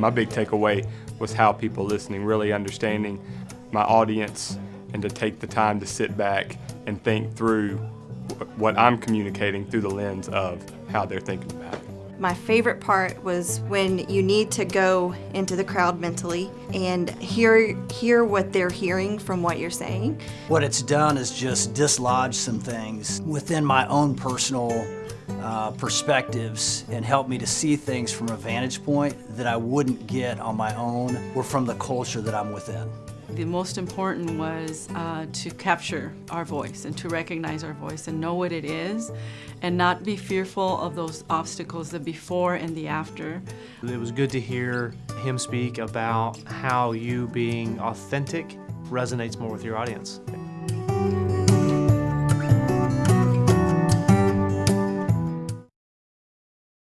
My big takeaway was how people listening, really understanding my audience and to take the time to sit back and think through what I'm communicating through the lens of how they're thinking about it. My favorite part was when you need to go into the crowd mentally and hear hear what they're hearing from what you're saying. What it's done is just dislodge some things within my own personal uh, perspectives and help me to see things from a vantage point that I wouldn't get on my own or from the culture that I'm within. The most important was uh, to capture our voice and to recognize our voice and know what it is and not be fearful of those obstacles, the before and the after. It was good to hear him speak about how you being authentic resonates more with your audience.